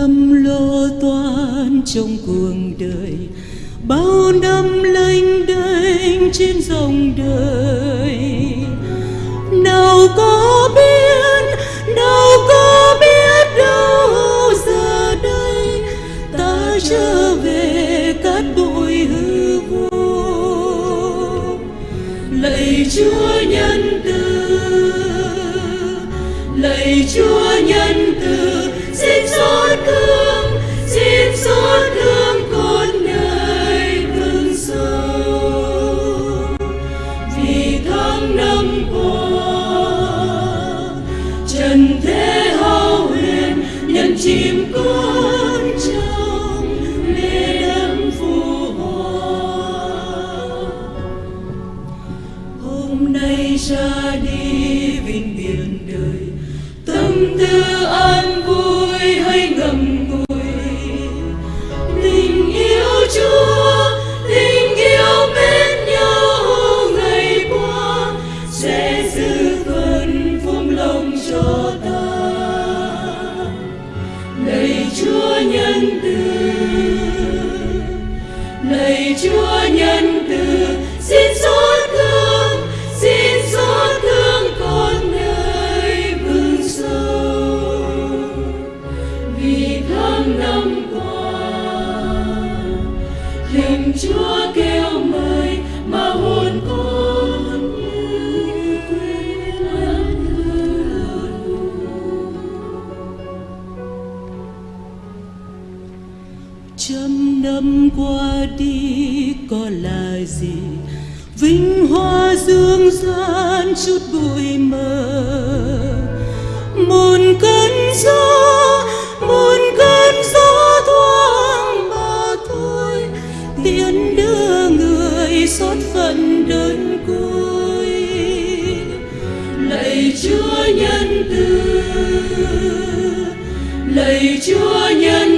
lắm lo toan trong cuộc đời bao năm lênh đênh trên dòng đời. cho ta lạy chúa nhân từ lạy chúa nhân từ trăm năm qua đi có là gì? Vinh hoa dương gian chút bụi mờ. Một cơn gió một cơn gió thoáng mà thôi. Tiễn đưa người xót phận đơn côi lạy chúa nhân từ, lạy chúa nhân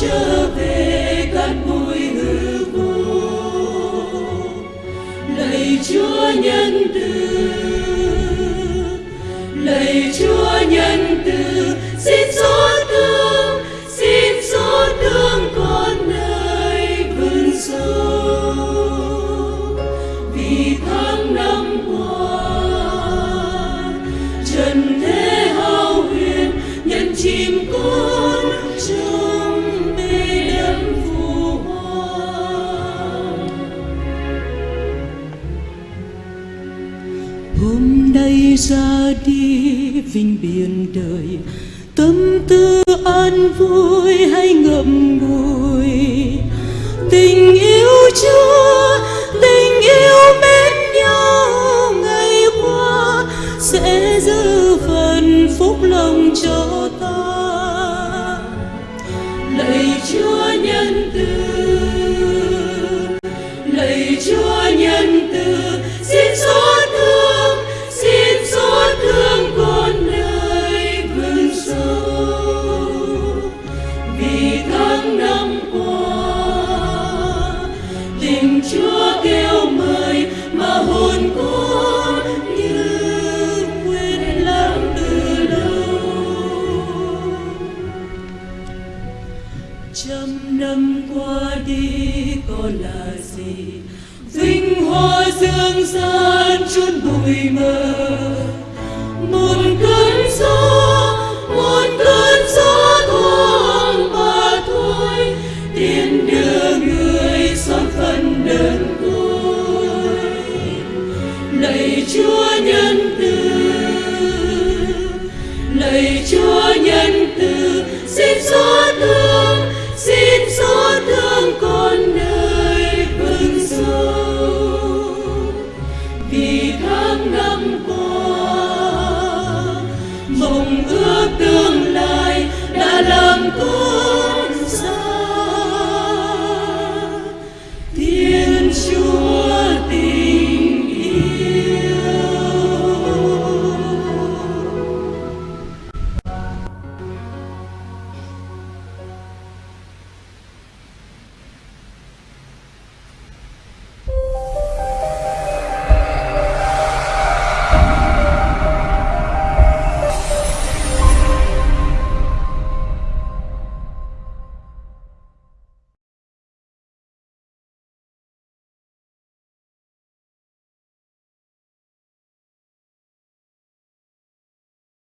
trở về cát bụi hư vô lạy chúa nhân từ lạy chúa hôm nay ra đi vinh biển đời, tâm tư an vui hay ngậm ngùi. Tình yêu chưa, tình yêu mến nhau, ngày qua sẽ giữ phần phúc lòng cho ta gì? Vinh hoa dương gian chôn bụi mờ. Một cơn gió một cơn gió thoáng mà thôi. Tiền đưa người xót phần đơn côi lạy chúa nhân từ, lạy chúa nhân từ, xin gió từ